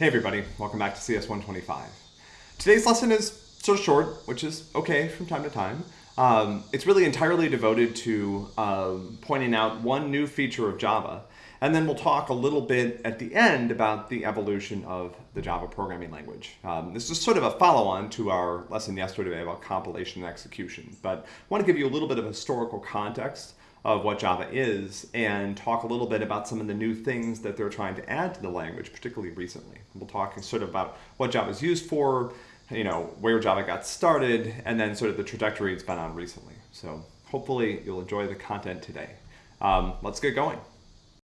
Hey everybody, welcome back to CS 125. Today's lesson is sort of short, which is okay from time to time. Um, it's really entirely devoted to uh, pointing out one new feature of Java, and then we'll talk a little bit at the end about the evolution of the Java programming language. Um, this is sort of a follow-on to our lesson yesterday about compilation and execution, but I want to give you a little bit of historical context of what Java is and talk a little bit about some of the new things that they're trying to add to the language, particularly recently. We'll talk sort of about what Java is used for, you know, where Java got started, and then sort of the trajectory it's been on recently. So hopefully you'll enjoy the content today. Um, let's get going.